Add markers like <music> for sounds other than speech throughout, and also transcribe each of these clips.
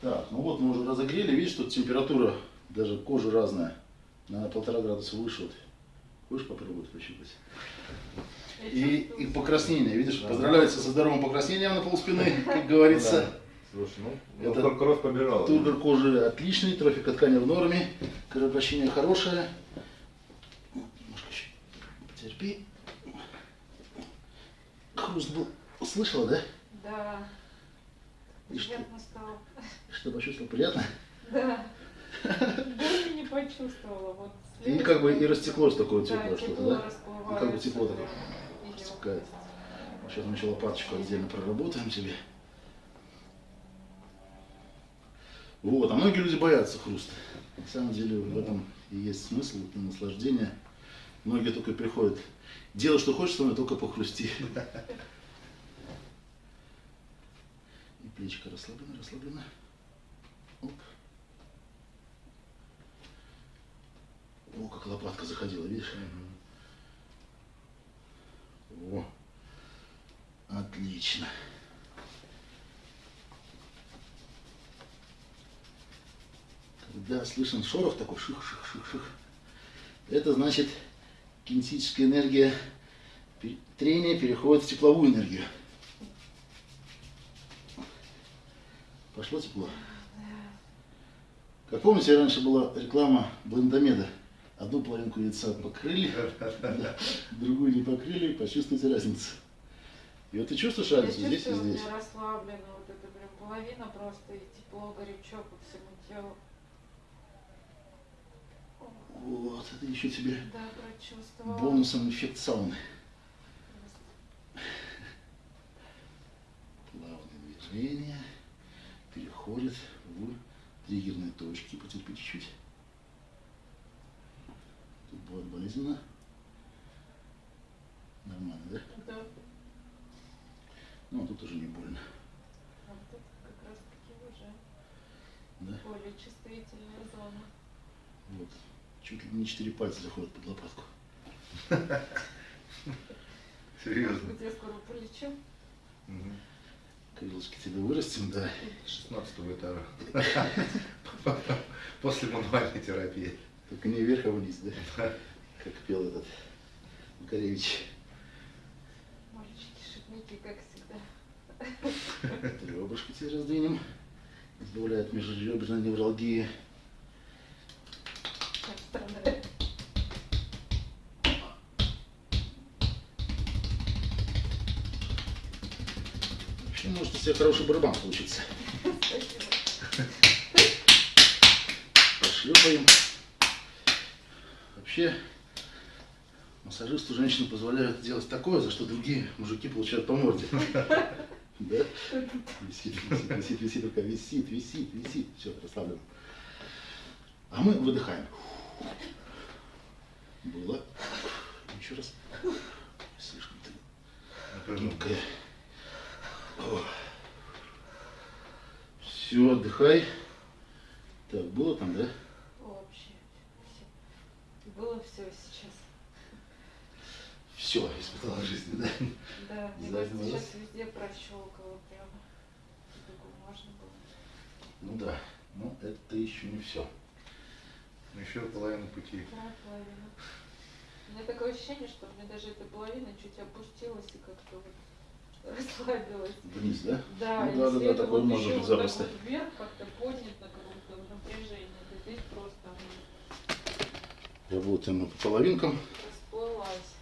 Так, ну вот мы уже разогрели, видишь, тут температура даже кожи разная, на полтора градуса выше. Вот. Хочешь попробовать пощупать? И, и покраснение, видишь, поздравляется со здоровым покраснением на полспины, как говорится. Слушай, ну, Это ну кровь побежала. Тургор кожи отличный, трофика ткани в норме, кровообращение хорошее. Немножко еще потерпи. Хруст был, слышала, да? Да. И что, Приятно стало. Что почувствовал? Приятно? Да. <laughs> Боли не почувствовала. Вот И как бы и растеклось такое Да, теплое что-то, тепло да? И как бы тепло такое растекает. Сейчас мы еще лопаточку отдельно проработаем тебе. Вот, а многие люди боятся хруста. На самом деле в этом и есть смысл, это наслаждение. Многие только приходят. Делай, что хочешь, но только похрусти. <laughs> И плечико расслаблено, расслаблено. О, как лопатка заходила, видишь? О, отлично. Когда слышен шорох такой, ших-ших-ших-ших, это значит кинетическая энергия трения переходит в тепловую энергию. Пошло тепло. Как помните, раньше была реклама блендомеда. Одну половинку яйца покрыли, <laughs> другую не покрыли, почувствуйте разницу. И вот ты чувствуешь Я разницу здесь и чувствую, у здесь. меня расслаблено, вот это прям половина просто, и тепло, горячо по всему телу. Вот, это еще тебе Да, бонусом эффект сауны. Плавные движения переходят триггерные точки. Потерпи чуть-чуть. Тут будет болезненно. Нормально, да? Да. Ну, а тут уже не больно. А это как раз таки уже Да? более чувствительная зона. Вот. Чуть ли не четыре пальца заходят под лопатку. <laughs> Серьезно. Может быть, я скоро полечу? Мгм. Крылышки тебе вырастим, да. 16 этажа. <laughs> После мануальной терапии. Только не вверх, а вниз, да? Как пел этот Макаревич. Мальчики, шутники, как всегда. Ребрышко тебе раздвинем. Избавляет межреберной невралгии. Как страдает. Вообще может у тебя хороший барабан получиться. Пошлепаем. Вообще, массажисту женщины позволяют делать такое, за что другие мужики получают по морде. Да? Висит, висит, висит, висит, рука висит, висит, висит. Все, расслаблен. А мы выдыхаем. Было. Еще раз. Слишком ты гибкая. Все, отдыхай. Так, было там, да? Вообще. Было все сейчас. Все, испытала жизнь, да? Да, мне кажется, сейчас везде прощелкало прямо. Можно было. Ну да, но это еще не все. Еще половину пути. Да, половина. У меня такое ощущение, что мне даже эта половина чуть опустилась и как-то вот расслабилась. Вниз, да? Да, Ну да, да, да, вот может быть запросто. вот вверх как-то поднято, как будто в напряжении, то здесь просто Работаем мы по половинкам. расплылась.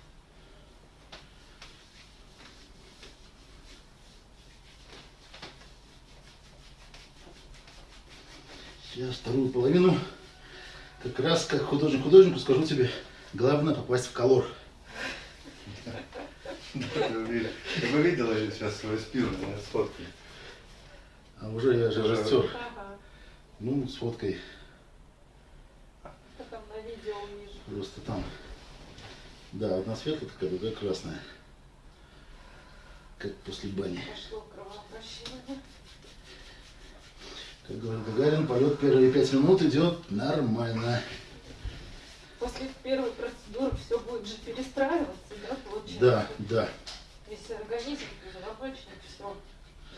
Сейчас вторую половину. Как раз как художник художнику скажу тебе, главное попасть в колор. Вы видели сейчас свою спину на сфотке? А уже я же растер. Ну, с фоткой просто там. Да, одна светлая такая, другая красная. Как после бани. Как говорит Гагарин, полет первые пять минут идет нормально. После первой процедуры все будет же перестраиваться, да, получается? Да, да, Если организм позвоночник, все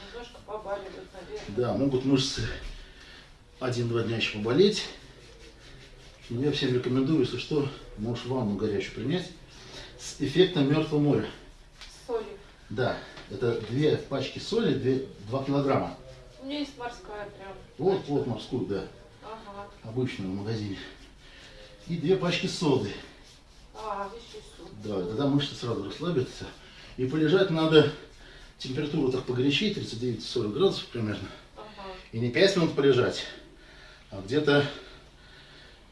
немножко побаливает, наверное. да, могут мышцы один-два дня еще поболеть. Но я всем рекомендую, если что, можешь ванну горячую принять с эффектом мертвого моря. Соли. Да, это две пачки соли, две, 2 килограмма. У меня есть морская прям. Вот, вот морскую, да, Ага. обычную в магазине. И две пачки соды. А. Да, тогда мышцы сразу расслабятся. И полежать надо, температуру так погорячей, 39-40 градусов примерно. Ага. И не 5 минут полежать, а где-то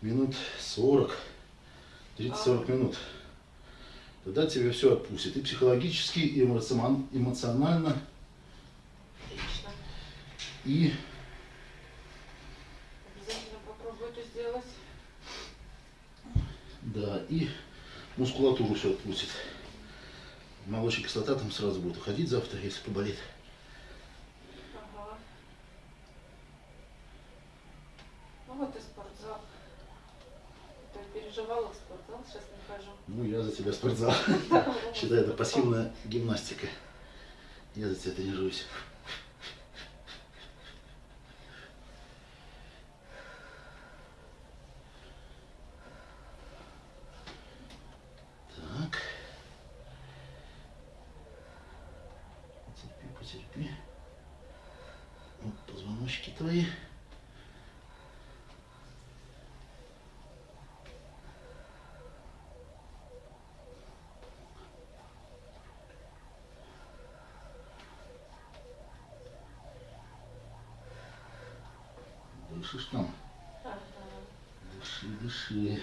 минут 40, 30-40 минут. Тогда тебе все отпустит. И психологически, и эмоцион- эмоционально, Отлично. и Обязательно попробую это сделать. Да, и мускулатуру все отпустит. Молочная кислота там сразу будет уходить завтра, если поболит. Ага. Ну вот и спортзал. Я переживала в спортзал, сейчас не хожу. Ну, я за тебя спортзал. <laughs> Считай, это пассивная гимнастика. Я за тебя тренируюсь. Так. Потерпи, потерпи. Вот твои. Дышишь там? Ага. Дыши, дыши.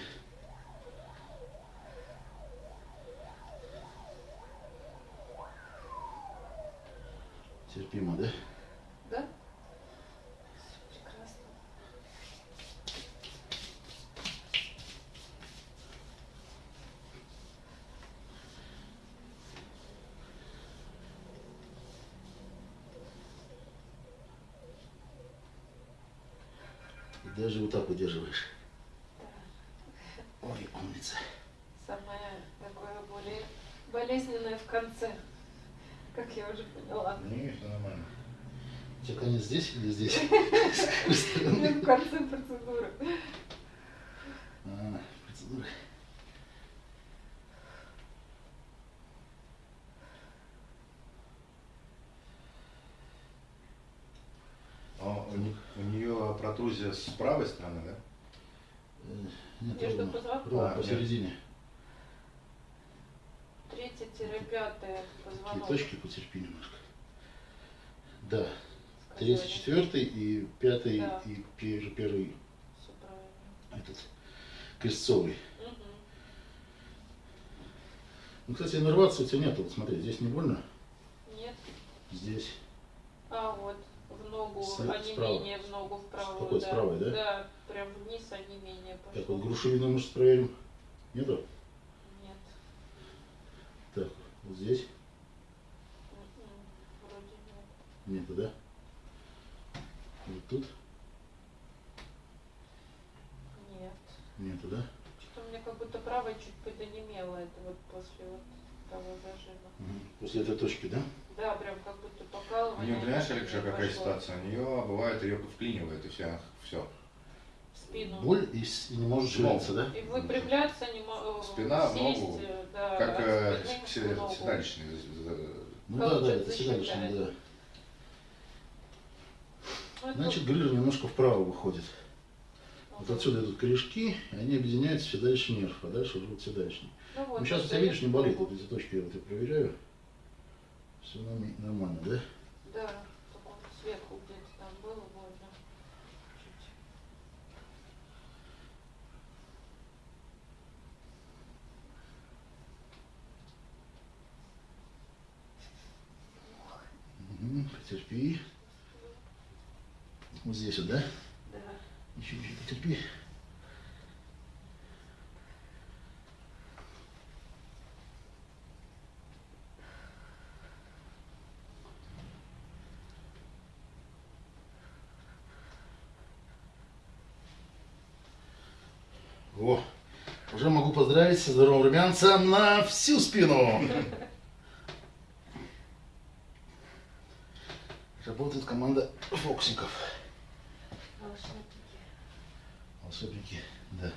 Терпимо, да? Да? Даже вот так удерживаешь. Ой, умница. Самое такое более болезненное в конце, как я уже поняла. Не, все нормально. У тебя конец здесь или здесь? <laughs> В конце процедуры. А, процедура. А у, не- у протрузия с правой стороны, да? Э, Нет, Между ровно, ровно А, посередине. Третье-пятое Такие позвонок. точки потерпи немножко. Да, сказали. третий, четвертый и пятый, Да. и пер- первый правильно. этот крестцовый. Мгм. Ну, кстати, иннервации у тебя нету. Вот смотри, здесь не больно, Нет. здесь. А вот ногу, С- а не справа. менее в ногу в правую. какой, с да. правой, да? Да, прям вниз, не менее пошло. Так, вот грушевину мышц проверим. Нету? Нет. Так, вот здесь М-м, Вроде нет. нету, да? Вот тут Нет. нету, да? Что-то у меня как будто правая чуть подонемела, это вот после вот того зажима. После этой точки, да? Да, прям как У нее, понимаешь, Алексей, какая пошло. ситуация? У нее бывает, ее вклинивает, и все, все. Спину. Боль и, с- и не может шевелиться, да? И выпрямляться не могу. Спина в сесть, ногу. э, да, Как э, седалищный. э, Ну да, да, это седалищный, да. Ну, Значит, грыжа немножко вправо выходит. Вот ага. отсюда идут корешки, и они объединяются в седалищный нерв, а дальше уже вот седалищный. Ну, вот, Ну сейчас у это тебя видишь, не болит. Вот эти точки я вот я проверяю. Все нормально, да? Да, сверху где-то там было больно. Чуть. Потерпи. Вот здесь вот, да? Да. Еще, еще потерпи. О, уже могу поздравить со здоровым румянцем на всю спину. Работает команда фокусников. Волшебно. Волшебники, да.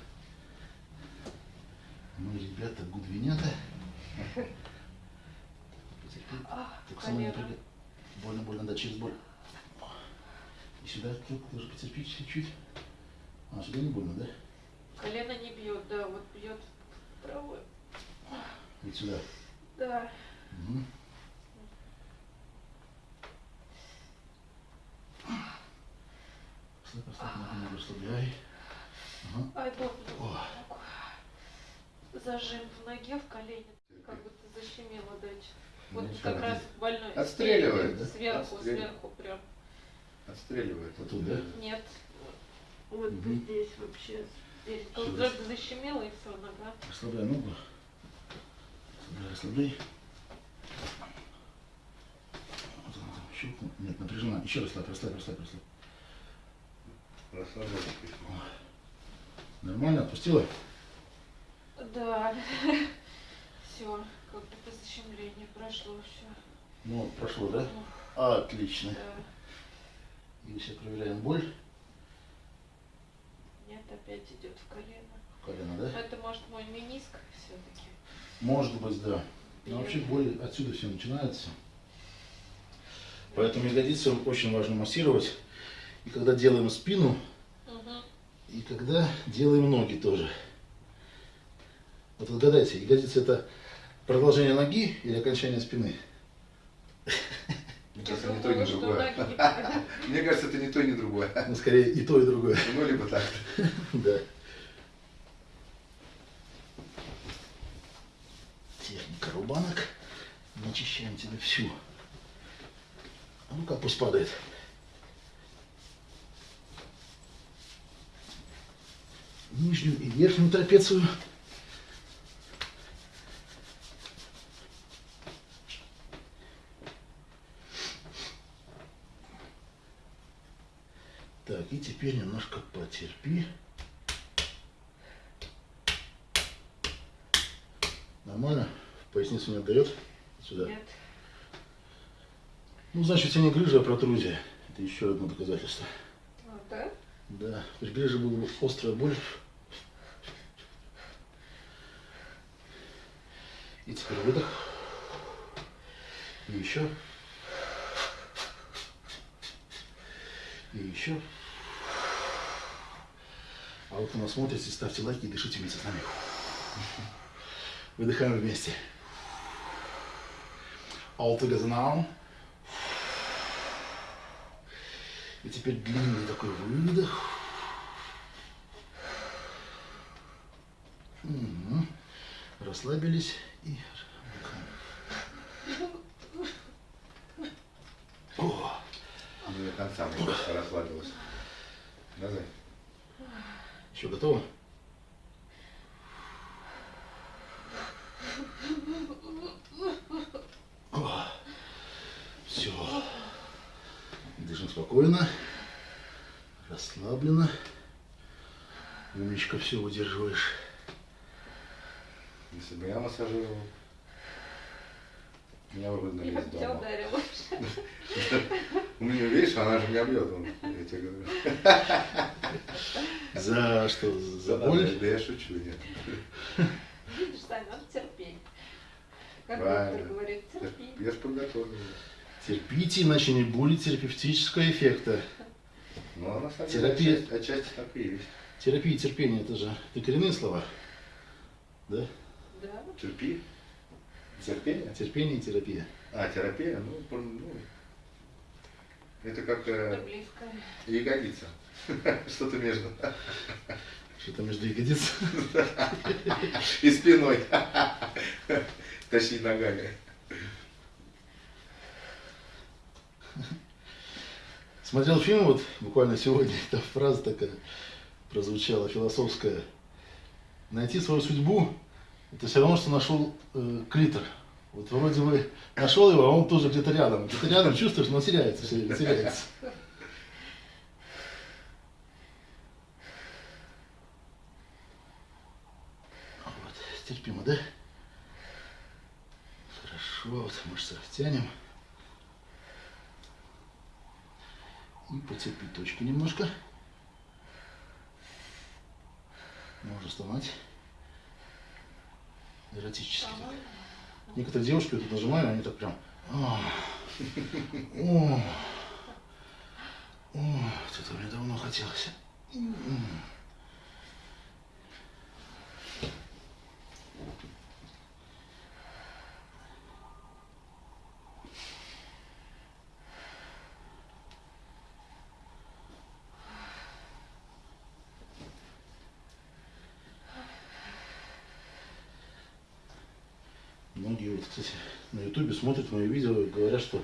Мы, ребята, гудвинята. Так само не прыгай. Больно, больно, да, через боль. И сюда тоже потерпи чуть-чуть. А, сюда не больно, да? Колено не бьет, да, вот бьет правой. Вот сюда. Да. Мгм. Слаб, слаб, ногу расслабляй. Ага. Ай. О. Зажим в ноге, в колене. Как будто защемило дальше. Вот Ничего. как раз больной. Отстреливает, да? Сверху, Отстреливает. сверху прям. Отстреливает. Вот тут, да? Нет. Вот Мгм. здесь вообще. Здесь Всё, как да. будто защемило и все, нога. Расслабляй ногу. Расслабляй, расслабляй. Вот она там щелкнула. Нет, напряжена. Еще расслабь, расслабь, расслабь, расслабь. Расслабляйся. Нормально, отпустила? Да. <laughs> Все, как будто защемление прошло все. Ну, прошло, да? Отлично. Да. И сейчас проверяем боль. Нет, опять идет в колено. в Колено, да? Это может мой миниск все-таки. Может быть, да. Но вообще боль отсюда все начинается. Поэтому ягодицы очень важно массировать. И когда делаем спину, Угу. и когда делаем ноги тоже. Вот отгадайте, ягодицы это продолжение ноги или окончание спины? Мне кажется, ни то, ни другое. <laughs> Мне кажется, это ни то, ни другое. Ну, скорее и то, и другое. <laughs> Ну, либо так. <laughs> Да. Техника рубанок. Начищаем тебе всю. А ну как пусть падает. Нижнюю и верхнюю трапецию. Так, и теперь немножко потерпи. Нормально? Поясницу не отдает? Сюда. Нет. Ну, значит, тебя не грыжа, а протрузия. Это еще одно доказательство. А, да? Да. При грыже была острая боль. И теперь выдох. И еще. И еще. Вот у нас смотрите, ставьте лайки и дышите вместе с нами. Выдыхаем вместе. All together now. И теперь длинный такой выдох. Расслабились и выдыхаем. О, Не до конца, мне кажется, расслабилась. Да, Зай? Готово? Все. Дышим спокойно, расслабленно. Умничка, все выдерживаешь. Если бы я массажировал, меня бы выгнали Я из дома. У меня, <laughs> видишь, она же меня бьет, я тебе говорю. За что? За Да, боль? Да я шучу, нет. Видишь, Сань, надо терпеть. Как Правильно. доктор говорит, терпи. Я же подготовлен. Терпите, иначе не будет терапевтического эффекта. Ну, а на самом Терапия. деле, отчасти, отчасти так и есть. Терапия и терпение это же это коренные слова. Да? Да? Терпи. Терпение? Терпение и терапия. А, терапия, ну, ну это как Это э, близко. ягодица. <laughs> Что-то между. Что-то между ягодиц. <laughs> И спиной. <laughs> Тащить ногами. Смотрел фильм вот буквально сегодня, там фраза такая прозвучала философская. Найти свою судьбу, это все равно, что нашел э, клитор. Вот вроде бы нашел его, а он тоже где-то рядом. Где-то рядом чувствуешь, но теряется все время, теряется. Вот, терпимо, да? Хорошо, вот мышцы растянем. И поцепить точку немножко. Можно стонать. Эротически. так. Некоторые девушки вот тут нажимают, они так прям... «А, О, о, что-то мне давно хотелось. Многие, кстати, на ютубе смотрят мои видео и говорят, что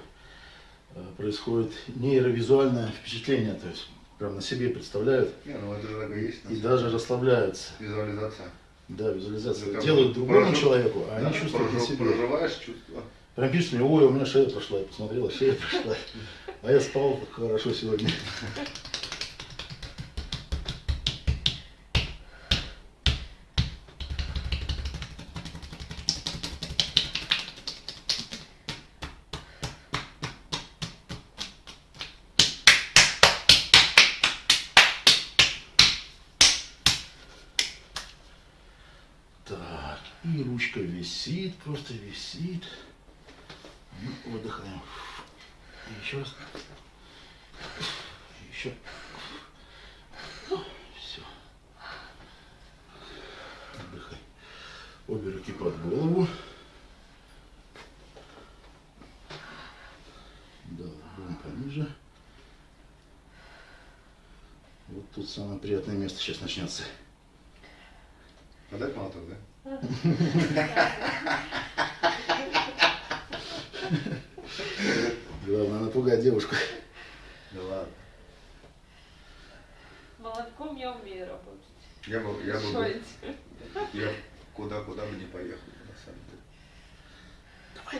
э, происходит нейровизуальное впечатление, то есть прям на себе представляют Не, ну это же так и есть. и даже расслабляются. Визуализация. Да, визуализация. Ну, Делают другому прожив- человеку, а Да, они чувствуют на прожив- себе. Проживаешь чувство. Прям пишут мне, ой, у меня шея прошла, я посмотрела, шея прошла. А я спал хорошо сегодня. Так, и ручка висит, просто висит. Ну, выдыхаем. И еще раз. Еще. Все. Отдыхай. Обе руки под голову. Да, будем пониже. Вот тут самое приятное место сейчас начнется. Подать молоток, да? <laughs> Главное напугать девушку. Да ладно. Молотком я умею работать. Я бы, я бы, Шоить. я куда-куда бы не поехал, на самом деле.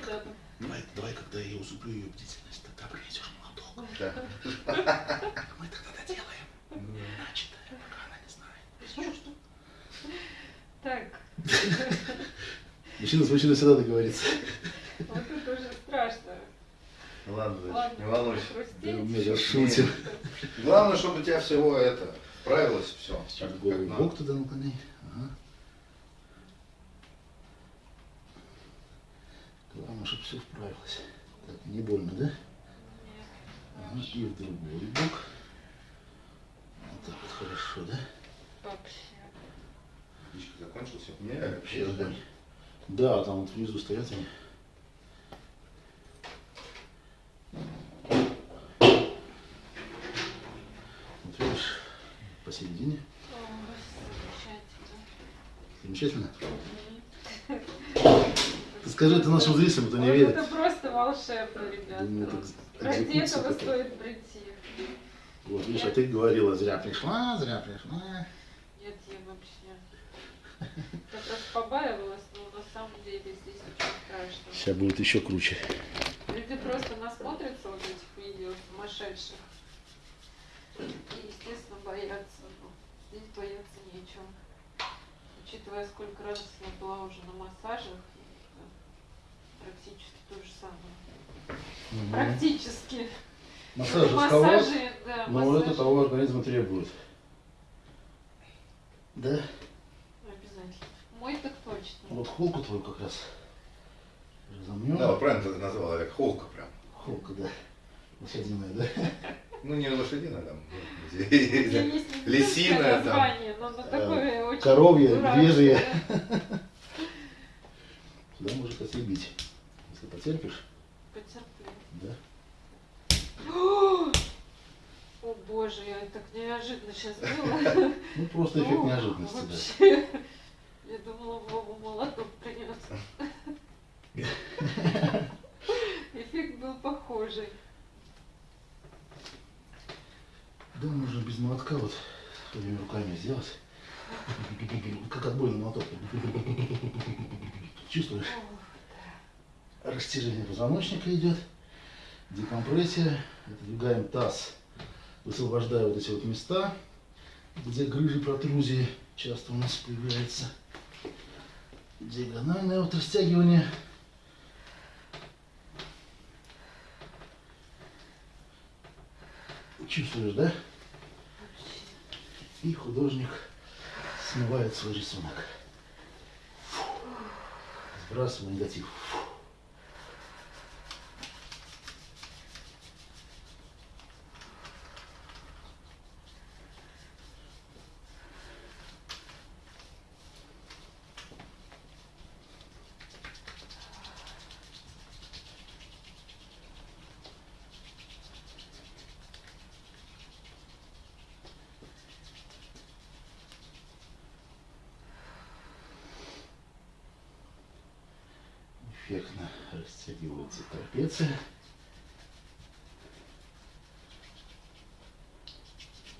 Куда бы. Давай, давай, когда я усыплю ее бдительность, тогда принесешь молоток. Да. Мы тогда доделаем. Ну, Начатое, пока она не знает. Без чувств. Так, Мужчина с мужчиной всегда договорится. вот это уже страшно. Ладно, Ладно, не волнуйся. Да, шутим. Главное, чтобы у тебя всего это правилось все. Сейчас голову в бок туда наклони. Ага. Главное, чтобы все вправилось. Так, не больно, да? Ага, и в другой бок. Вот так вот хорошо, да? Вообще. Птичка закончился? Не, Вообще вообще огонь. Да, там вот внизу стоят они. Вот видишь, посередине. Замечательно. Ты скажи это нашим зрителям, кто не Вот верит. Это просто волшебно, ребята. Это Ради этого стоит прийти. Вот, видишь, а ты говорила, зря пришла, зря пришла. Нет, я вообще как раз побаивалась, но на самом деле здесь ничего страшного. Сейчас будет еще круче. Люди просто насмотрятся вот этих видео сумасшедших. И, естественно, боятся. Но здесь бояться нечего. Учитывая, сколько раз я была уже на массажах, практически то же самое. Практически. Массаж Ну, массажи, да, но массажи это того организма требует. Да? Обязательно. Мой так точно. Вот холку твою как раз разомнем. Да, вот правильно ты это назвал, Олег, холка прям. Холка, да. Лошадиная, да? Ну, не лошадиная там. Лисиная там. очень коровья, медвежья. да. <laughs> Сюда может ослепить. Если потерпишь, Потерплю. да? О боже, я так неожиданно сейчас <laughs> было. Ну, просто эффект неожиданности, да. Я думала, Вову молоток. Эффект был похожий. Да, можно без молотка вот своими руками сделать. Как отбойный молоток. Чувствуешь? Растяжение позвоночника идет. Декомпрессия. Отодвигаем таз, высвобождая вот эти вот места, где грыжи, протрузии часто у нас появляются. Диагональное вот растягивание. Чувствуешь, да? И художник смывает свой рисунок. Фу. Сбрасываю негатив. Фу. Растягивается трапеция.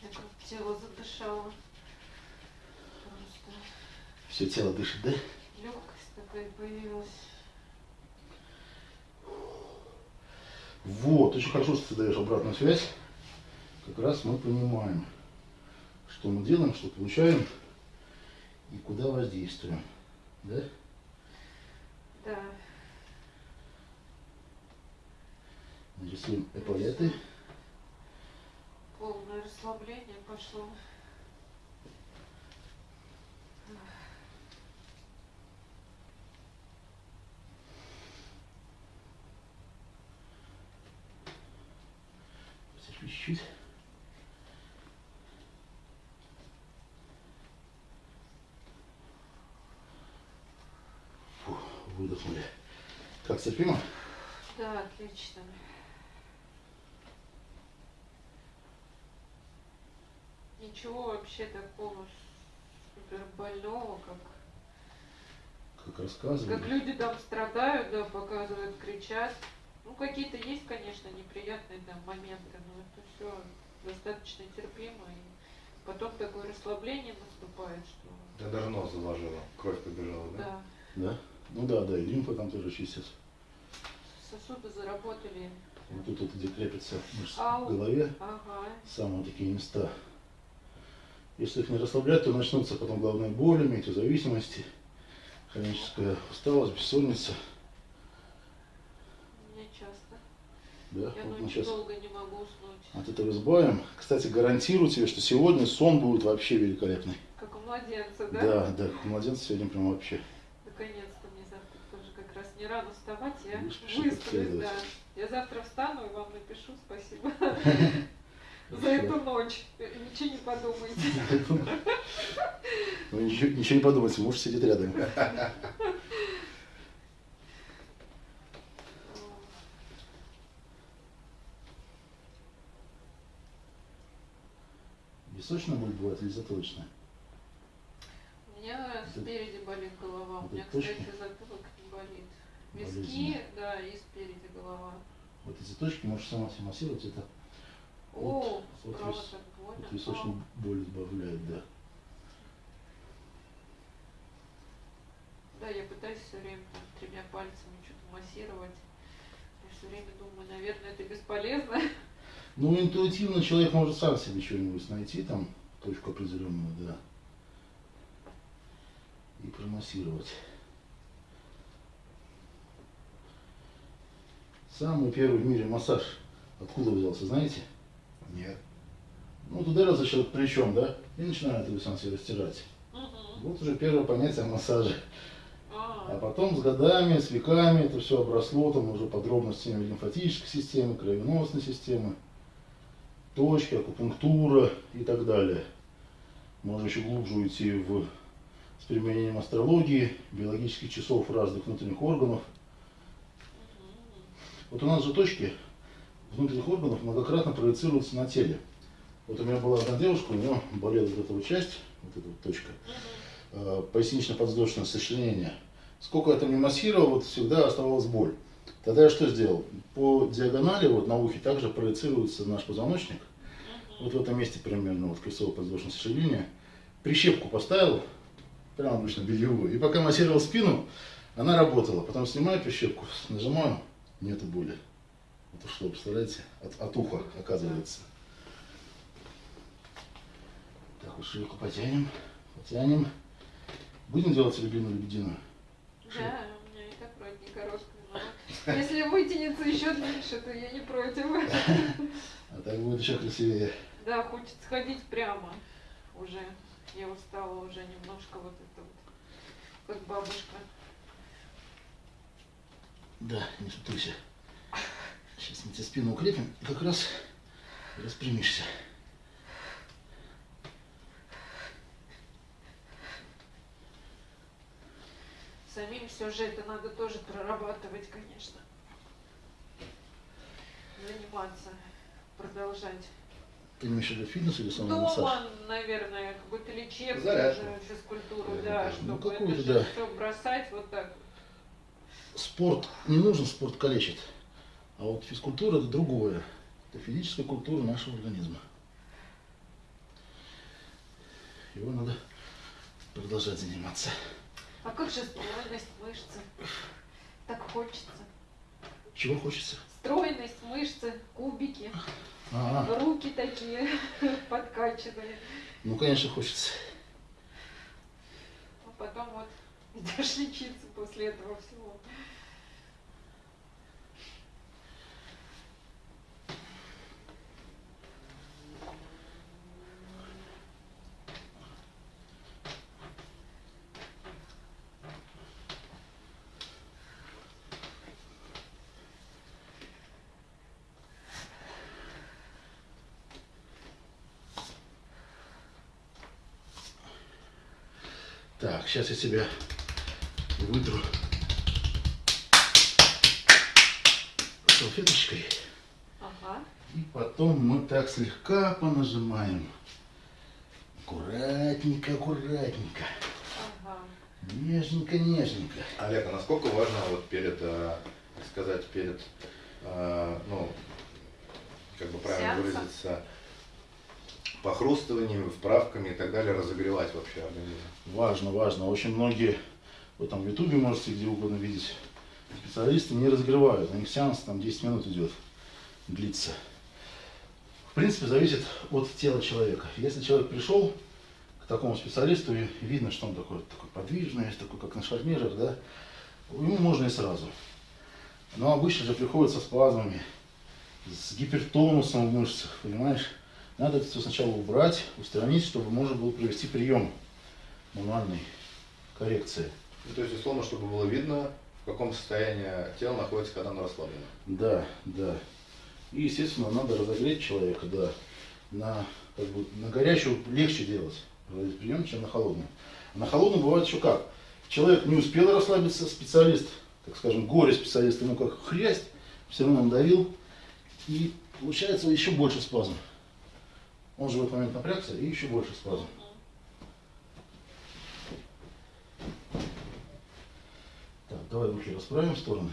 Я как тело задышало. Просто Все тело дышит, да? легкость такая появилась. Вот, очень хорошо, что ты даешь обратную связь. Как раз мы понимаем, что мы делаем, что получаем и куда воздействуем. Да? Да. Нарисуем эполеты. Полное расслабление пошло. Чуть-чуть. Выдохнули. Как терпимо? Да, отлично. Ничего вообще такого супер больного, как, Как рассказывали. как люди там страдают, да, показывают, кричат. Ну, какие-то есть, конечно, неприятные там моменты, но это все достаточно терпимо. И потом такое расслабление наступает, что Я даже нос заложила, кровь побежала, да? да, Да? Ну да, да, и лимфа там тоже чистится. сосуды заработали. Вот тут вот, где крепится мышцы Ау. в голове, Ага. самые такие места. Если их не расслаблять, то начнутся потом головные боли, метеозависимости, хроническая усталость, бессонница. У меня часто. Да, Я вот ночью долго не могу уснуть. от этого избавим. Кстати, гарантирую тебе, что сегодня сон будет вообще великолепный. Как у младенца, да? Да, да, у младенца сегодня прям вообще. Наконец-то мне завтра тоже как раз не рано вставать, я высплюсь, да. Я завтра встану и вам напишу спасибо <laughs> за эту ночь. Ничего не подумайте. Вы ничего, ничего не подумайте, муж сидит рядом. Височная боль бывает или затылочная? У меня спереди болит голова, у Вот меня, точки? кстати, затылок не болит. Виски, Болезненно. да, и спереди голова. Вот эти точки можешь сама себе массировать, это О, вот так больно. вот височную боль избавляет, да. Да, я пытаюсь все время там, тремя пальцами что-то массировать. Я все время думаю, наверное, это бесполезно. Ну, интуитивно человек может сам себе что-нибудь найти, там, точку определенную, да. И промассировать. Самый первый в мире массаж откуда взялся, знаете? Нет. Ну, туда раз за счет плечом, да, и начинает его сам себе растирать. Мгм. Вот уже первое понятие массажа. А А, потом с годами, с веками это все обросло там уже подробностями лимфатической системы, кровеносной системы, точки, акупунктура и так далее. Можно еще глубже уйти в, с применением астрологии, биологических часов разных внутренних органов. Вот у нас же точки внутренних органов многократно проецируются на теле. Вот у меня была одна девушка, у нее болела вот эта вот часть, вот эта вот точка, э, пояснично-подвздошное сочленение. Сколько я там не массировал, вот всегда оставалась боль. Тогда я что сделал? По диагонали, вот на ухе, также проецируется наш позвоночник. Вот в этом месте примерно, вот крестово-подвздошное сочленение. Прищепку поставил, прям обычно бельевую. И пока массировал спину, она работала. Потом снимаю прищепку, нажимаю, нету боли. Вот ушло, представляете? От, от уха, оказывается. Так, вот шейку потянем, потянем. Будем делать любимую лебединую? Да, у меня и так вроде не короткая, но если вытянется еще дальше, то я не против. <laughs> А так будет еще красивее. Да, хочется ходить прямо уже. Я устала уже немножко вот это вот, как бабушка. Да, не сутулься. Сейчас мы тебе спину укрепим, и как раз распрямишься. Самим все же это надо тоже прорабатывать, конечно. Заниматься, продолжать. Ты имеешь в виду фитнес или самый массаж? Дома, наверное, какую-то лечебную Зарядку. физкультуру, да, тоже. чтобы Ну, это же да. все бросать вот так. Спорт не нужен, спорт калечит. А вот физкультура это другое. Это физическая культура нашего организма. Его надо продолжать заниматься. А как же стройность мышцы? Так хочется. Чего хочется? Стройность мышцы, кубики, А, руки такие <laughs> подкачанные. ну конечно хочется. А потом вот <laughs> идешь лечиться после этого всего. Так, сейчас я тебя вытру салфеточкой. Ага. И потом мы так слегка понажимаем. Аккуратненько, аккуратненько. Ага. Нежненько, нежненько. Олег, а насколько важно вот перед, э, так сказать, перед, э, ну, как бы правильно Сеансом? выразиться, похрустываниями, вправками и так далее разогревать вообще организм? Важно, важно. Очень многие, вы там в Ютубе можете где угодно видеть, специалисты не разогревают. У них сеанс там 10 минут идет, длится. В принципе, зависит от тела человека. Если человек пришел к такому специалисту, и видно, что он такой, такой подвижный, такой, как на шарнирах, да, ему можно и сразу. Но обычно же приходят со спазмами, с гипертонусом в мышцах, понимаешь? Надо это все сначала убрать, устранить, чтобы можно было провести прием мануальной коррекции. Ну, то есть, условно, чтобы было видно, в каком состоянии тело находится, когда оно расслаблено. Да, да. И, естественно, надо разогреть человека, да. На, как бы, на горячую легче делать прием, чем на холодную. А на холодную бывает еще как. Человек не успел расслабиться, специалист, так скажем, горе-специалист, ему как хрясть, все равно он давил, и получается еще больше спазм. Он же в этот момент напрягся, и еще больше спазм. Так, давай руки расправим в стороны.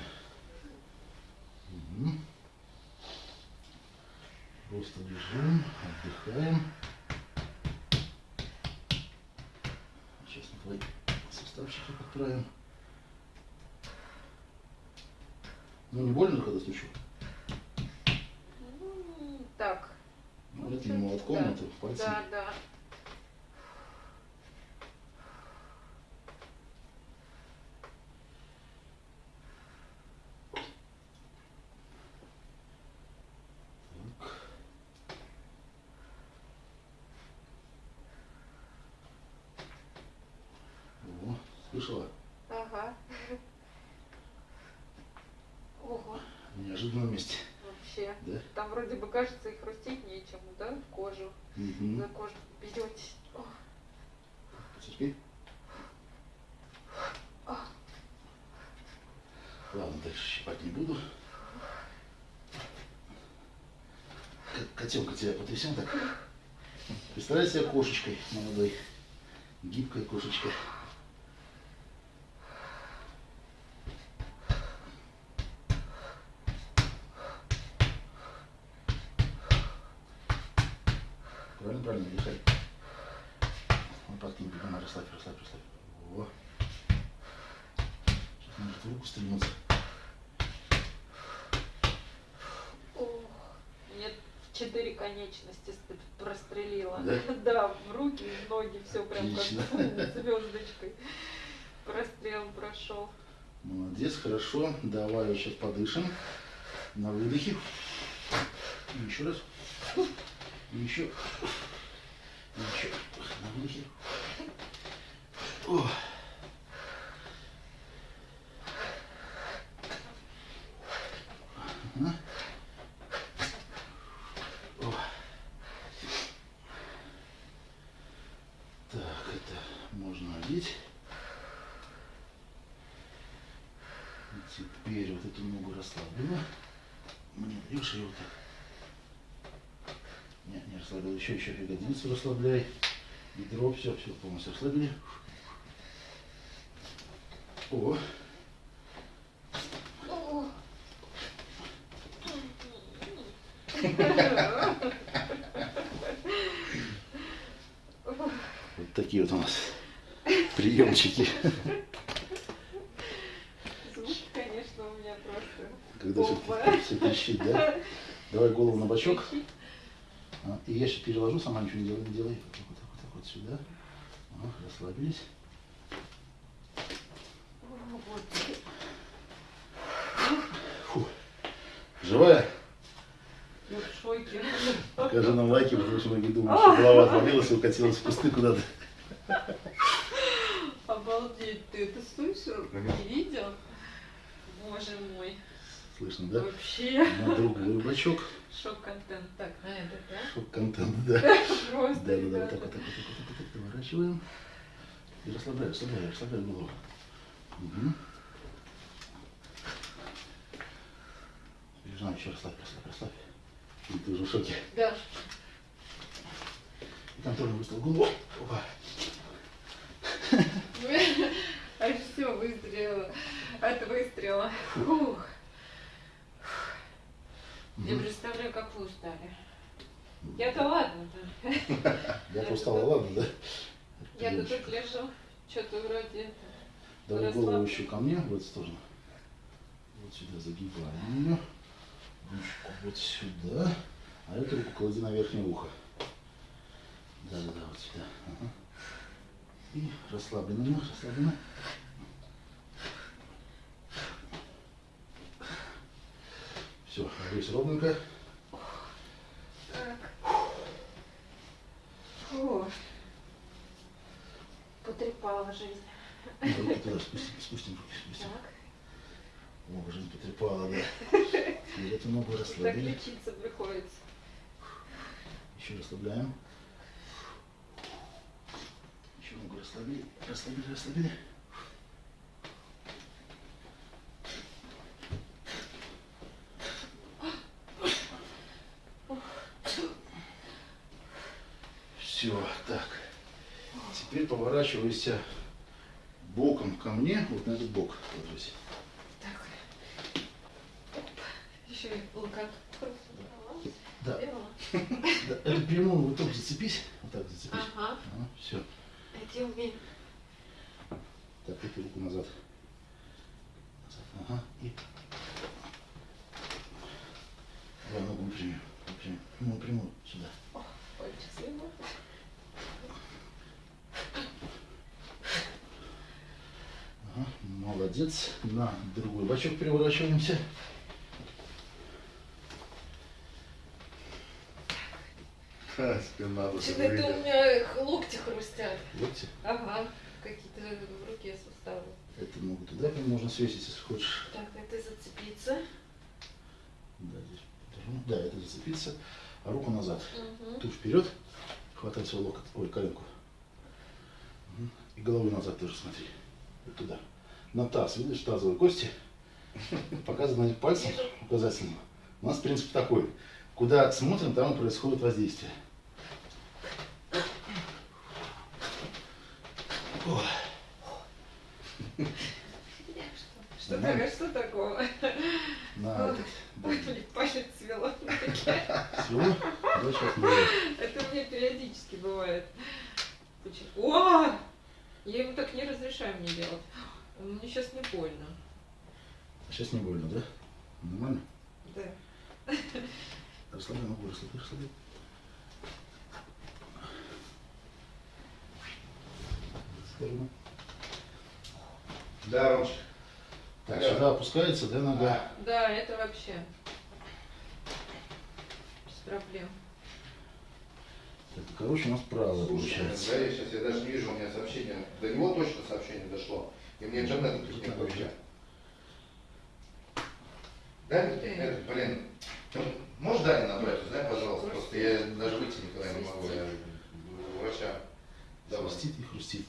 Просто лежим, отдыхаем. Сейчас мы твои суставчики подправим. Ну не больно, когда стучу? Так. Вряд ли молотком, Да. это пальцем. Да, да. О, слышала? Ага. Ого, Неожиданном месте. вообще. Да? Там вроде бы кажется и хрустеть нечему, да? Мгм. За кожу берете. О, Потерпи. Ладно, дальше щипать не буду. Котенка тебя потрясем так. Представляй себя кошечкой молодой. Гибкой кошечкой. Правильно, дышай. Лопатки не поднимай, расслабь, расслабь, расслабь. Во. Сейчас может в руку стрельнуться. Четыре конечности ст- прострелила. Да? <laughs> Да, в руки, в ноги, все прям как <laughs> звездочкой. Прострел прошел. Молодец, хорошо. Давай вот сейчас подышим. На выдохе. И еще раз. И еще. Ничего. О. ягодицу расслабляй. Бедро, все, все полностью расслабили. О, вот такие вот у нас приемчики. Звуки, конечно, у меня просто Когда все, все трещит, да? Давай голову на бочок. Я сейчас переложу, сама ничего не делай, не делай. Вот так, вот так, вот так вот сюда. О, расслабились. Фу. Живая? Я в шоке. Покажи нам лайки, потому что многие думают, что голова отвалилась и укатилась в кусты куда-то. Обалдеть, ты это слышал? Не видел? Боже мой. Слышно, да? Вообще. На другой бачок. Шок-контент. Так, на это, да? Шок-контент, да. <laughs> Просто, Да, да, да, вот так, вот так, вот так, вот так, поворачиваем. И расслабляем, расслабляем, расслабляем голову. Угу. Жена, еще расслабь, расслабь, расслабь. И ты уже в шоке. Да. И контрольный выстрел в голову. Опа. <laughs> А все, выстрела. От выстрела. Фух. Я представляю, как вы устали. Я-то ладно-то. Я-то устала, ладно, да? <laughs> Я-то тут лежу. Что-то вроде. Давай голову еще ко мне, в эту сторону. Вот сюда загибаем ее. Ручку вот сюда. А эту руку клади на верхнее ухо. Да-да-да, вот сюда. Ага. И расслабленно, расслабленно. Все, здесь ровненько. Так. Фу. Потрепала жизнь. Руки туда спустим, спустим руки, спустим. Так. О, жизнь потрепала, да. <laughs> И эту ногу Так расслабили. лечиться приходится. Еще расслабляем. Еще ногу расслабили, расслабили, расслабили. Все, так. Теперь поворачивайся боком ко мне, вот на этот бок ложись. Так. Еще и локоток. Да, <laughs> да, прямую вот так зацепись, вот так зацепись. Ага. все. Эти умею. Так, эту руку назад. Назад, ага, и... Давай ногу напрямую, напрямую, ну, прямую, сюда. Пальчик слева. Ага, молодец. На другой бочок переворачиваемся. Ха, <laughs> Спина Что-то это у меня локти хрустят. Локти. Ага. Какие-то в руке суставы. Это ногу туда можно свесить, если хочешь. Так, это зацепиться. Да, здесь подержу. Да, это зацепиться. А руку назад. Угу. Ту вперед. Хватай свой локоть, ой, коленку. И головой назад тоже смотри. Вот туда. На таз, видишь, тазовые кости. Показывай пальцем указательным. У нас принцип такой. Куда смотрим, там и происходит воздействие. О, Что, Нормально? такое, что такого? на этот. да. Палец свело. Всё. Да, сейчас мы... Это у меня периодически бывает. О! Я ему так не разрешаю мне делать. Мне сейчас не больно. Сейчас не больно, да? Нормально? Да. <laughs> Расслабляй ногу, расслабляй, расслабляй. Осторожно. Да, Ромчик. Так, Да. сюда опускается, да, нога? Да, это вообще без проблем. Так, Короче, у нас Слушай, получается. да, я сейчас я даже не вижу, у меня сообщение. До него точно сообщение дошло. И мне интернет тут не включает. Да, э, блин, ну, можешь Даня набрать, узнай, пожалуйста, просто я даже выйти никогда не могу, я у врача. Давай. Хрустит и хрустит.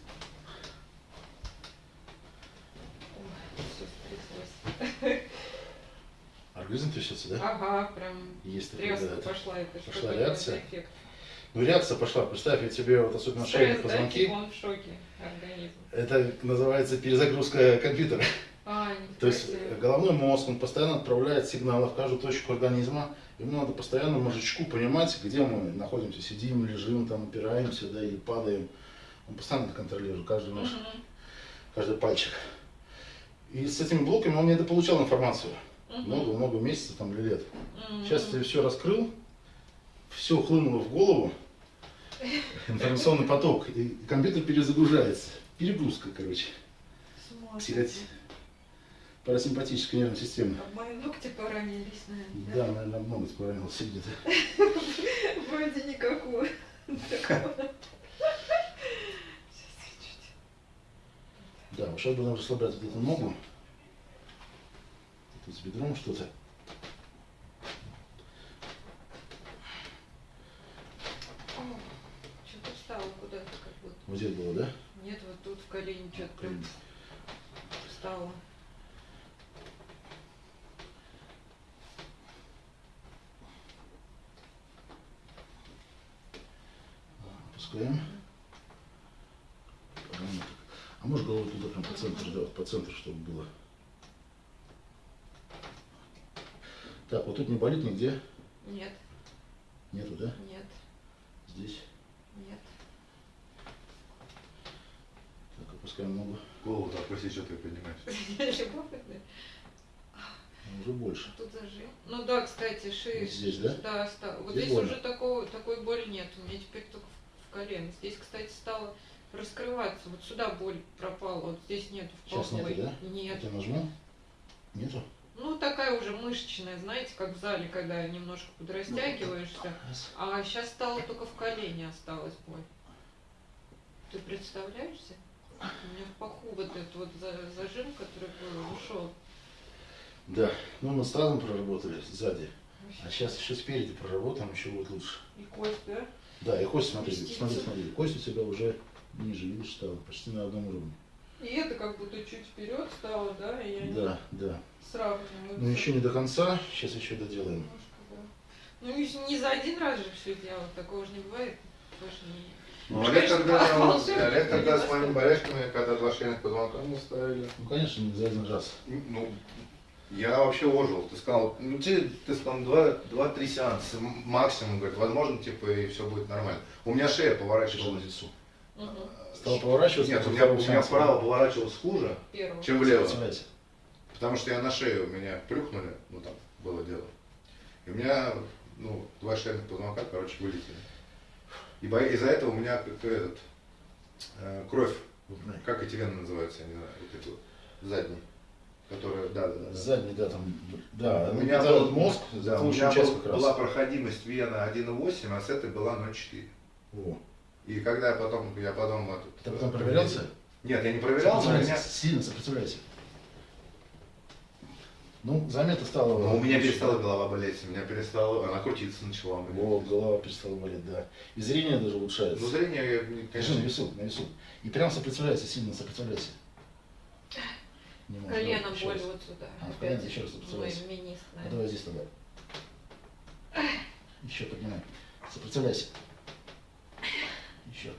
Организм трясется, да? Ага, прям Есть тряска да. это. пошла. Это пошла реакция? эффект? Ну, реакция пошла. Представь, я тебе вот особенно шейные позвонки. типа он в шоке, организм. Это называется перезагрузка компьютера. А, То есть головной мозг, он постоянно отправляет сигналы в каждую точку организма. Ему надо постоянно мозжечку понимать, где мы находимся, сидим, лежим, там, упираемся, да, или падаем. Он постоянно контролирует, каждый наш, Мгм. каждый пальчик. И с этими блоками он недополучал информацию. Много-много месяцев там, или лет. Мгм. Сейчас ты все раскрыл, все хлынуло в голову, информационный поток, и компьютер перезагружается. Перегрузка, короче, Смотрите. парасимпатической нервной системы. А Мои ногти поранились, наверное. Да, наверное, много поранился где-то. <laughs> Вроде никакого. Да, сейчас будем расслаблять вот эту ногу. Тут с бедром что-то. О, Что-то встало куда-то как будто. Вот здесь было, да? Нет, вот тут в колени что-то прям встало. Опускаем. Так. А может голову туда прям по центру, да, по центру, чтобы было. Так, вот тут не болит нигде? Нет, Нету, да? нет, Здесь. нет. Так, опускаем ногу. Опусти, что ты поднимаешь. Любопытно. <laughs> Ну, Уже больше. Тут зажим. Ну да, кстати, шея. Вот здесь, да? Да, ста- Вот Здесь здесь больно? уже такого, такой боли нет. У меня теперь только в, колено. Здесь, кстати, стало раскрываться. Вот сюда боль пропала. Вот здесь нет в Сейчас нету, да? Нет. Я нажму. Нету? Ну, такая уже мышечная, знаете, как в зале, когда немножко подрастягиваешься. Раз. А сейчас стало только в колене осталась боль. Ты представляешь себе? У меня в паху вот этот вот за- зажим, который был, ушел. Да, ну мы с тазом проработали сзади, а сейчас еще спереди проработаем, еще будет лучше. И кость, да? Да, и кость, смотри, Вместится. смотри, смотри, кость у тебя уже ниже, видишь, стала, почти на одном уровне. И это как будто чуть вперед стало, да? И я Да, да. сравниваю. Ну еще не до конца, сейчас еще доделаем. Немножко, да. Ну не за один раз же все делать, такого же не бывает. Тоже не... Ну, Олег тогда, Олег тогда с моими болячками, когда два шейных позвонка мы ставили. Ну, конечно, не за один раз. Ну, я вообще ожил. Ты сказал, ну тебе, ты сказал, два- два-три сеанса максимум, говорит, возможно, типа, и все будет нормально. У меня шея поворачивалась. лицу. Мгм. Стал поворачиваться. Нет, у меня, у меня вправо поворачивалась хуже, Первого. чем влево. Потому что я на шею, меня плюхнули, ну там было дело. И у меня, ну, два шейных позвонка, короче, вылетели. И из-за этого у меня как этот, э, кровь, как эти вены называются, я не знаю, вот эти вот, задние, которые, да, да, да. Задний, да, там, да, У меня был мозг, да, у меня был- была проходимость вена 1,8, а с этой была 0,4. О. И когда я потом, я потом Ты потом э, проверялся? Нет, я не проверял, но у Сопротивляйся, меня, Сильно сопротивляйся. Ну, заметно стало. но у меня перестала да? голова болеть, у меня перестала, она крутиться начала. у меня. Вот, голова перестала болеть, да. И зрение даже улучшается. Ну, зрение, я, не- Держи конечно, на весу, на весу. И прям сопротивляйся, сильно сопротивляйся. Не можешь, Колено давай, боль вот сюда. А, в колено еще раз мой сопротивляйся. минист, А наверное. давай здесь тогда. Еще поднимай. Сопротивляйся. Еще.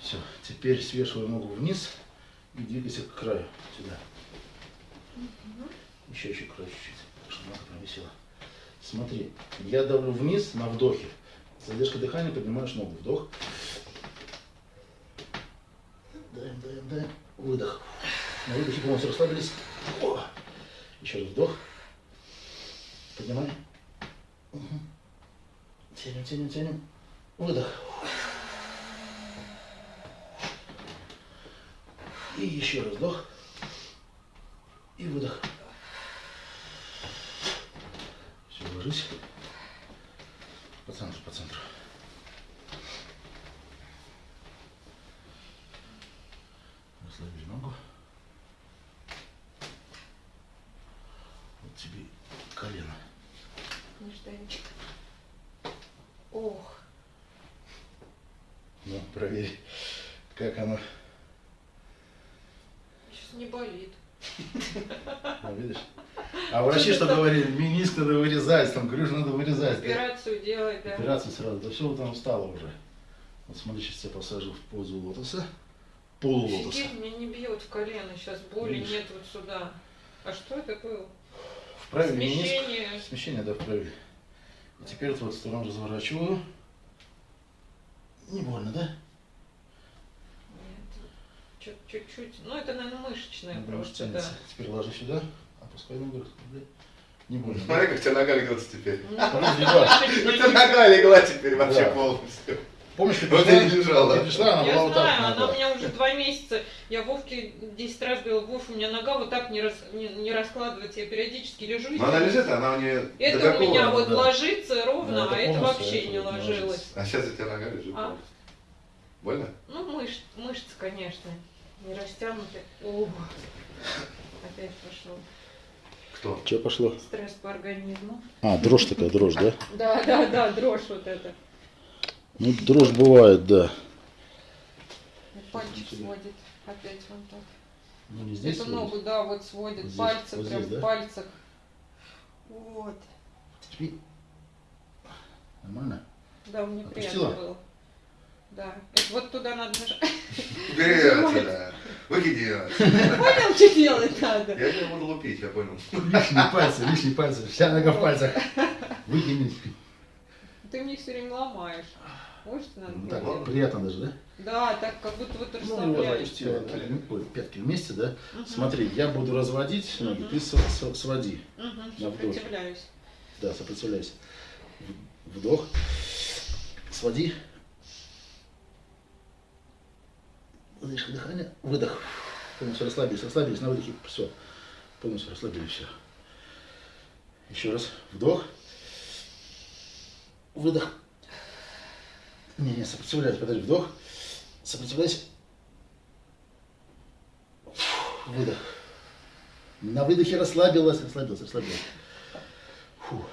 Все. Теперь свешивай ногу вниз и двигайся к краю. Сюда. Еще, еще к краю чуть-чуть. Чтобы нога прям висела. Смотри. Я давлю вниз на вдохе. Задержка дыхания, поднимаешь ногу. Вдох. Даем, даем, даем. Выдох. На выдохе полностью расслабились. О! Еще раз вдох. Поднимай. Мгм. Тянем, тянем, тянем. Выдох. И еще раз вдох. И выдох. Все, ложись. По центру, по центру. Расслаби ногу. Вот тебе колено. Нежданчик. Ох, Ну, проверь, как оно. сейчас не болит. Ну, видишь? А врачи что говорили? Миниск надо вырезать, там грыжу надо вырезать. да? Операцию делать, да. Операцию сразу. Да все, там устало уже. Вот смотри, сейчас тебя посажу в позу лотоса. Полулотоса. Офигеть, меня не бьет в колено, сейчас боли Видишь? нет вот сюда. А что это было? Вправе миниск. Смещение. Смещение, да, вправе. И теперь вот сторону разворачиваю. Не больно, да? Чуть-чуть. Ну, это, наверное, мышечное просто, да. Теперь ложи сюда. Опускай ногу. расслабляй. Не больно. Смотри, как у тебя нога льется теперь. Ну. <laughs> У тебя нога легла теперь вообще полностью. Помнишь, ты пришла? и лежала. Ты пришла, она Я была вот так. знаю, она нога. у меня уже два месяца. Я Вовке 10 раз говорила, Вов, у меня нога вот так не, рас, не, не раскладывается. Я периодически лежу. Но она лежит, она у нее Это у меня вот да. ложится ровно, Да, это а это вообще не не ложилось. А сейчас у тебя нога лежит. А. Больно? Ну, мышц, мышцы, конечно, не растянуты. О, опять пошел Что? Что пошло? стресс по организму. А, дрожь такая, дрожь, да? <laughs> Да, да, да, дрожь вот эта. Ну, дрожь бывает, да. Пальчик сводит опять вон так. Ну, не здесь Эту сводит. ногу, да, вот сводит, Вот пальцы вот прям здесь, да? в пальцах. Вот. Нормально? Да, мне Отпустила? приятно было. Да. Это вот туда надо нажать. Убери отсюда. Выкиди ее. Понял, что делать надо? Я тебя буду лупить, я понял. Лишние пальцы, лишние пальцы. Вся нога в пальцах. Выкини. Ты мне все время ломаешь. Мышцы надо Ну, Так, приятно даже, да? Да, так как будто вот Ну, его расслабляешь. запустила. Ой, Пятки вместе, да? Мгм. Смотри, я буду разводить ноги, Мгм. ты своди. Вдохе. Сопротивляюсь. Да, сопротивляйся. В- Вдох. Своди. Задержка дыхания. Выдох. Полностью расслабились, расслабились на выдохе. Все. Полностью расслабились, все. Еще раз. Вдох. Выдох. Не, не, сопротивляйся, подожди. Вдох. Сопротивляйся. Выдох. На выдохе расслабилась, расслабилась, расслабилась. Фу.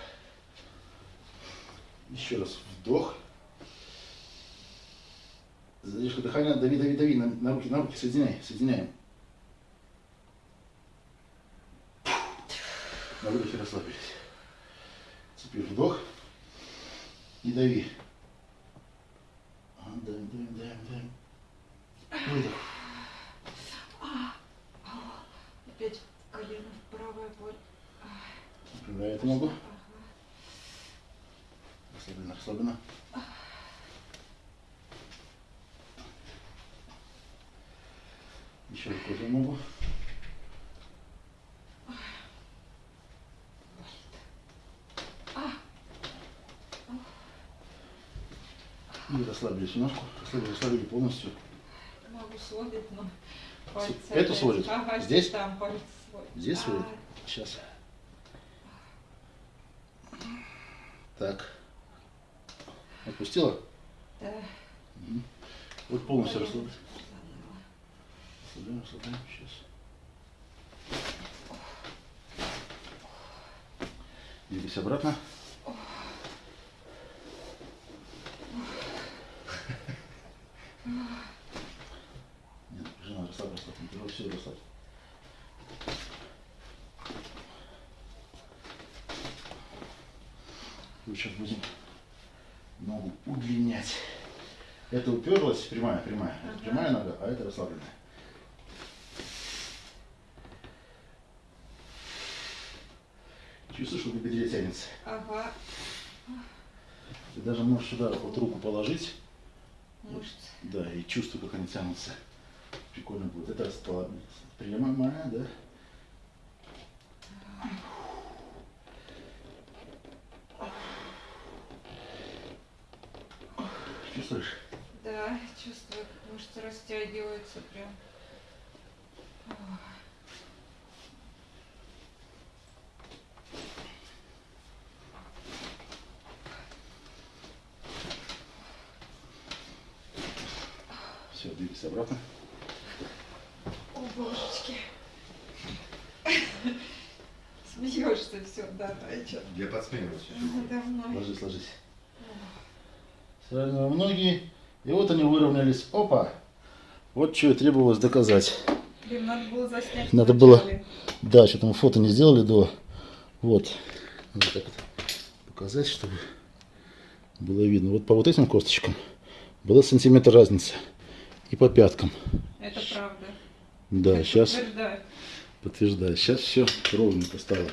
Еще раз вдох. Задержка дыхания, дави, дави, дави на, на руки, на руки, соединяй, соединяем. На выдохе расслабились. Теперь вдох и дави. Давим, давим, давим, давим. Выдох. Опять колено правая боль. Направляй эту ногу. Расслабленно, расслабленно. Еще ногу. И расслабились ножку. Расслабили, расслабили полностью. Ногу сводит, но пальцы. Эту опять. сводит? Ага, Здесь? Там пальцы сводит. Здесь А, сводит? Сейчас. Так. Отпустила? Да. Вот полностью заныла. Расслабляем, расслабляем. Сейчас. Двигайся обратно. Нет, жена, расслабь, расслабь. Не все расслабь. Мы сейчас будем ногу удлинять. Это уперлась, прямая, прямая. Это Ага. прямая нога, а это расслабленная. Чувствуешь, что на бедре тянется? Ага. Ты даже можешь сюда вот руку положить, Мышцы. да, и чувствуй, как они тянутся. Прикольно будет. Это расслабленная. Прямая, да? Чувствуешь? Да, чувствую, как мышцы растягиваются прям. Все, двигайся обратно. О, божечки. Смеешься все, давай, что? Я подсмеиваюсь. Ложись, ложись. Сравниваем ноги. И вот они выровнялись. Опа! Вот что и требовалось доказать. Блин, надо было заснять. Надо вначале. Да, что-то мы фото не сделали до. Вот. Надо так вот показать, чтобы было видно. Вот по вот этим косточкам была сантиметр разница. И по пяткам. Это правда. Да, Это сейчас подтверждаю. подтверждаю. Сейчас все ровненько стало.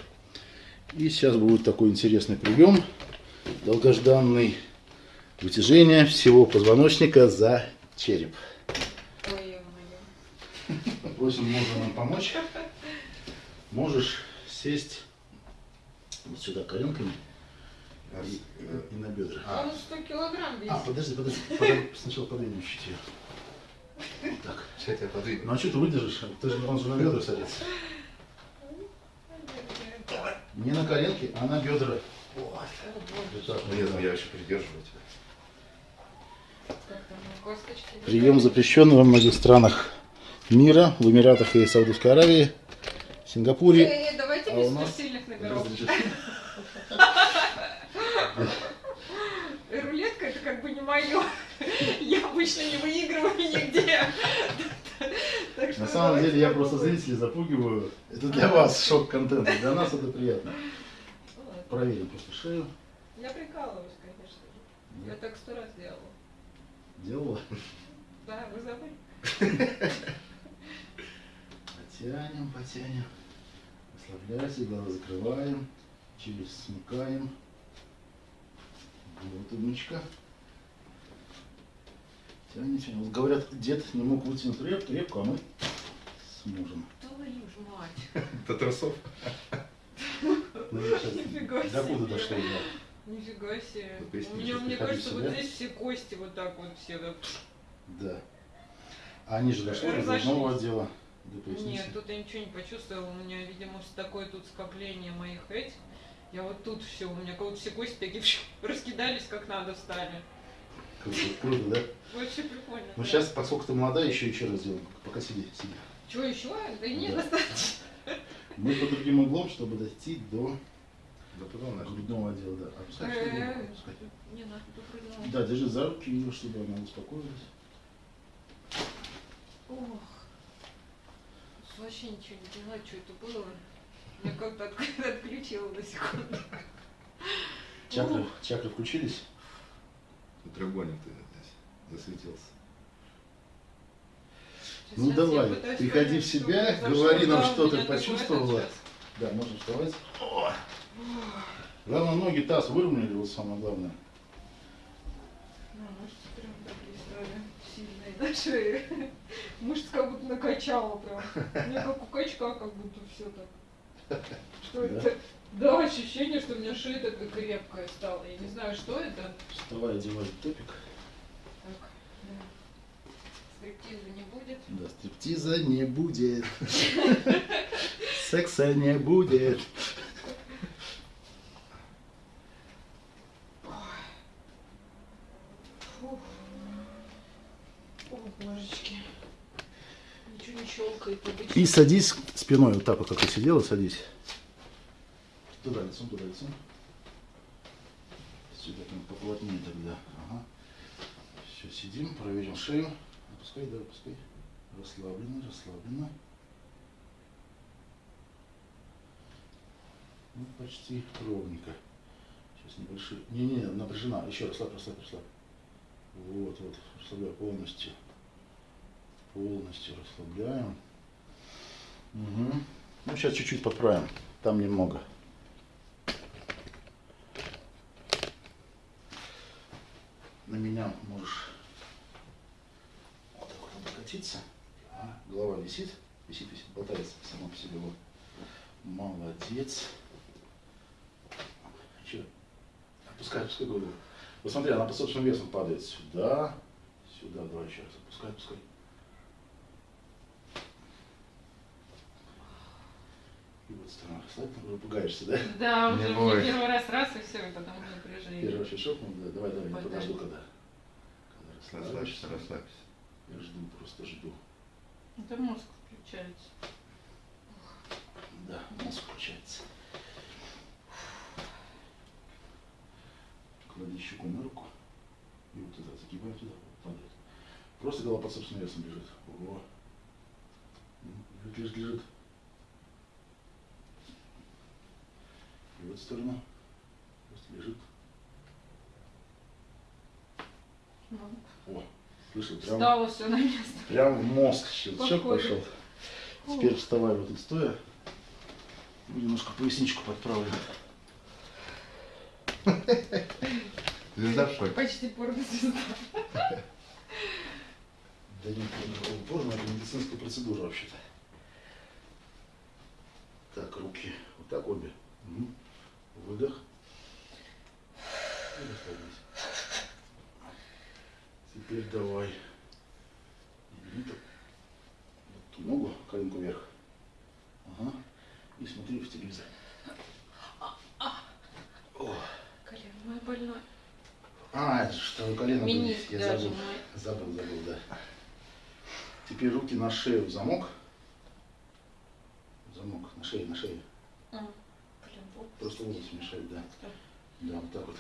И сейчас будет такой интересный прием. Долгожданный. Вытяжение всего позвоночника за череп. Ой, ё-моё. Просим мужа нам помочь. Можешь сесть вот сюда коленками и, э, и на бедра. А. Он 100 килограмм весит. А, подожди, подожди. Подожди, Сначала подвинем чуть ее. Так. Сейчас я подвину. Ну а что ты выдержишь? Ты же, он же на бедра садится. Не на коленки, а на бедра. Вот. Вот так. Нет, ну я еще придерживаю тебя. Прием запрещен во многих странах мира, в Эмиратах и Саудовской Аравии, Сингапуре. Э, э, давайте А без нас- сильных номеров. Рулетка это как бы не мое. Обычно не выигрываю нигде. <laughs> На самом деле я просто зрителей запугиваю. Это для вас шок-контент, для нас это приятно. Проверим просто шею. Я прикалываюсь, конечно же. Я так сто раз делала. Делала. Да, вы забыли? Потянем, потянем. Расслабляйся, глаза закрываем. Челюсть смыкаем. Вот умничка. Тянем, тянем. Вот говорят, дед не мог вытянуть реп, репку, а мы сможем. Твою ж мать. <laughs> До трусов? <laughs> Ну, я щас- Нифига До куда себе. дошло, да? Нифига себе. У меня, мне кажется, вот здесь все кости вот так вот все. Да. А они же дошли до грудного отдела, до. Нет, тут я ничего не почувствовала. У меня, видимо, такое тут скопление моих этих. Я вот тут все, у меня как будто все кости такие <laughs> раскидались как надо стали. Круто, круто, да? Вообще прикольно. Ну да. сейчас, поскольку ты молодая, еще еще раз сделаем. Пока сиди, сиди. Что еще? Да нет, Да. достаточно. Мы под другим углом, чтобы дойти до Да потом наш. грудного отдела. Да. Опускай, Э, опускай. Не надо прыгала. Да, держи за руки ее, чтобы она успокоилась. Ох. Вообще ничего не поняла, что это было. Меня как-то от- <laughs> отключило на секунду. Чакры, чакры включились? Треугольник ты здесь засветился. Сейчас Ну давай, приходи в что себя, произошло. говори нам, что ты почувствовала. Да, можно вставать. О! Главное, ноги таз выровняли, вот самое главное. Ну, мышцы прям такие стали сильные на шее. Мышцы как будто накачала прям. Мне как у качка, как будто все так. Что Да? это? Да, ощущение, что у меня шея такая крепкая стала. Я не знаю, что это. Вставай, одевай топик. Так, да. Стриптиза не будет. Да, стриптиза не будет. Секса не будет. И садись спиной, вот так вот, как ты сидела, садись. Туда лицом, туда лицом. Сюда прям поплотнее тогда. Ага. Все, сидим, проверим шею. Опускай, да, опускай. Расслабленно, расслабленно. Ну, почти ровненько. Сейчас небольшие. Не-не, напряжена. Еще расслабь, расслабь, расслабь. Вот, вот, расслабляю полностью. Полностью расслабляем. Угу. Ну, сейчас чуть-чуть подправим. Там немного. На меня можешь вот так вот облокотиться. А, голова висит, висит, висит, болтается сама по себе. Вот. Молодец. Еще. Опускай, опускай голову. Посмотри, она по собственному весу падает сюда, сюда. Давай еще раз. Опускай, опускай. И вот сторона расслабь, уже пугаешься, да? Да, Не уже мне первый раз раз и все, и потом напряжение. Первый вообще шок, ну, да, давай, давай, не подожду, когда. когда расслабишься. Расслабься, расслабься. Я жду, просто жду. Это мозг включается. Да, мозг включается. Клади щеку на руку. И вот туда, загибаем туда, падает. Просто голова под собственным весом лежит. Ого. М, Лежит, лежит, лежит. И в эту сторону. Просто лежит. Ну, О, слышал, прям, Стало все на место. прям в мозг щелчок Походу. пошел. Теперь вставай вот тут стоя. Ну, Немножко поясничку подправлю. Звезда в шоке. Почти порнозвезда. Да нет, никакого порно, это медицинская процедура вообще-то. Так, руки. Вот так обе. Мгм. Выдох. И расслабились. Теперь давай. Бери. Вот ту ногу, коленку вверх. Ага. И смотри в телевизор. О. Колено мое больное. А, это что колено. Миниск Я забыл. мой. Забыл, забыл, да. Теперь руки на шею в замок. В Замок на шее, на шее. А. Просто волосы мешают, да. Да, вот так вот.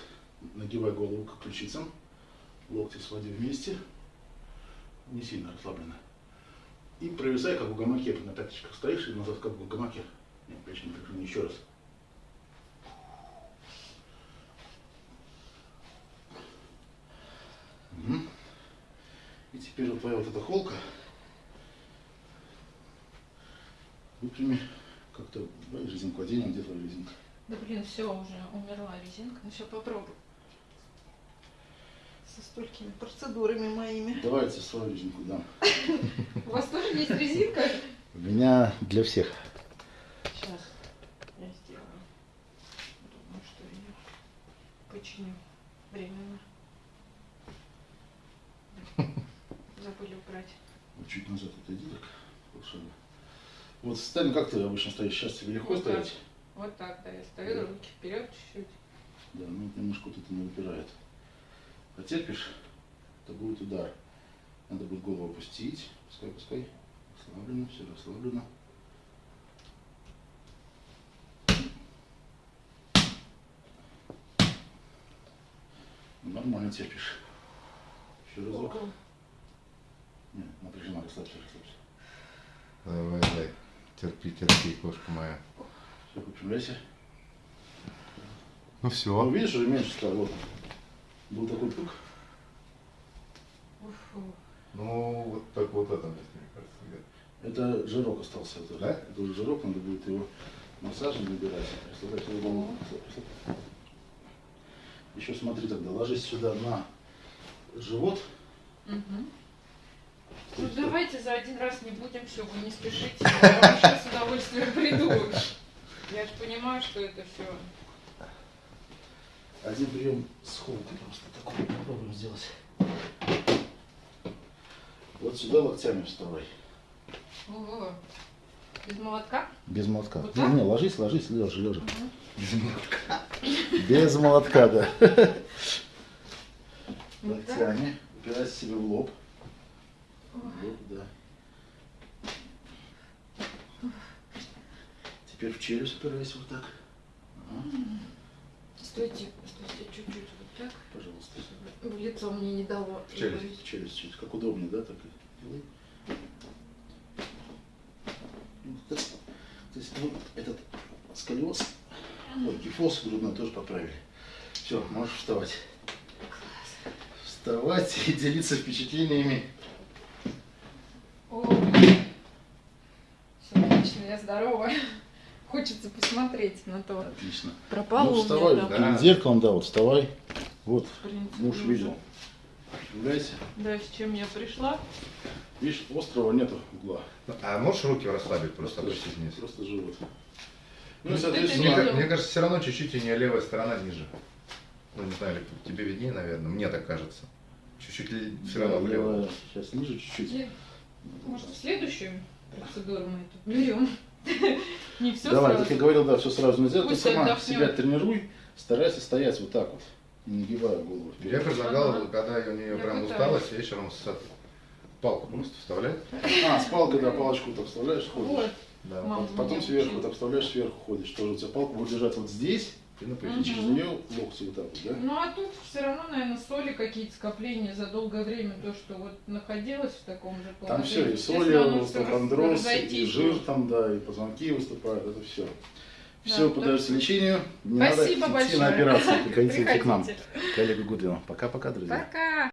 Нагибай голову к ключицам. Локти своди вместе. Не сильно расслабленно. И провисай, как в гамаке. На пяточках стоишь и назад, как в гамаке. Нет, плечи не напряжены. Еще раз. Мгм. И теперь вот твоя вот эта холка. Выпрями как-то резинку оденем, где твоя резинка? Да блин, все, уже умерла резинка. Ну сейчас попробую. Со столькими процедурами моими. Давайте свою резинку дам. У вас тоже есть резинка? У меня для всех. Сейчас я сделаю. Думаю, что ее починю временно. Забыли убрать. Вот чуть назад отойди так. Вот стань, как ты обычно стоишь? Сейчас тебе легко так. стоять? Вот так, да, я стою, Да. руки вперед чуть-чуть. Да, ну немножко тут не выпирает. Потерпишь, то будет удар. Надо будет голову опустить. Пускай, пускай. Расслаблено, все расслаблено. Ну, Нормально терпишь. Еще разок. Нет, напряжена, расслабься, расслабься. Давай, давай. Терпи, терпи, кошка моя. Все, выпрямляйся. Ну Ну, все. видишь, уже меньше стало. Вот. Был такой пук. Ну, вот так вот это мне кажется. Это жирок остался. Это, Да? это уже жирок, надо будет его массажем набирать. Его. Еще смотри тогда, ложись сюда на живот. То Ну давайте за один раз не будем все, вы не спешите. Я вам сейчас с удовольствием приду. Я же понимаю, что это все. Один прием с холкой просто такой попробуем сделать. Вот сюда локтями вставай. Ого. Без молотка? Без молотка. Вот не, не, ложись, ложись, лежа, лежа. Мгм. Без молотка. Без молотка, да. Локтями. Упирайся себе в лоб. Ой. Вот, да. Теперь в челюсть упирайся вот так. Ага, Стойте, стойте, чуть-чуть вот так. пожалуйста. В лицо мне не дало. В челюсть. В челюсть чуть. Как удобнее, да, так и делай. Вот так. То есть вот этот сколиоз, ой, кифоз грудной тоже поправили. Все, можешь вставать. Вставать и делиться впечатлениями. О, все отлично, я здорова. Хочется посмотреть на то. Отлично. Пропало ну, у меня вставай, там. да. перед зеркалом, да, вот вставай. Вот, принципе, муж уже. видел. Являйся. Да, с чем я пришла? Видишь, острого нету угла. А можешь руки расслабить, просто опустить вниз? Просто живот. Ну Ну, Мне, соответственно, ка- мне кажется, все равно чуть-чуть у нее левая сторона ниже. Ну, не знаю, тебе виднее, наверное. Мне так кажется. Чуть-чуть все равно влево. левая сейчас ниже чуть-чуть. Может, в следующую процедуру мы эту берем? <laughs> Не все Давай, сразу. как я говорил, да, все сразу нельзя. Ты Пусть сама отдохнет. себя тренируй, старайся стоять вот так вот, не нагибая голову Я вперед. предлагал, Ага. когда у нее Я прям пытаюсь. усталость, вечером с, Палку просто вставляет. А, с палкой, да, палочку так вставляешь, ходишь. Вот. Да. Мама Потом сверху, так вставляешь, сверху ходишь. Тоже у тебя палка будет лежать вот здесь, И на и пояснице. через нее локти вот так вот, да? Ну а тут все равно, наверное, соли какие-то скопления за долгое время, то, что вот находилось в таком же Там все, положении. и соли, всё остеохондроз, и жир там, да, и позвонки выступают, это все. Да, Все, так поддаешься что- лечению, не Спасибо надо идти большое. на операцию, приходите к нам, Приходите. к Олегу Гудвину. Пока-пока, друзья. Пока.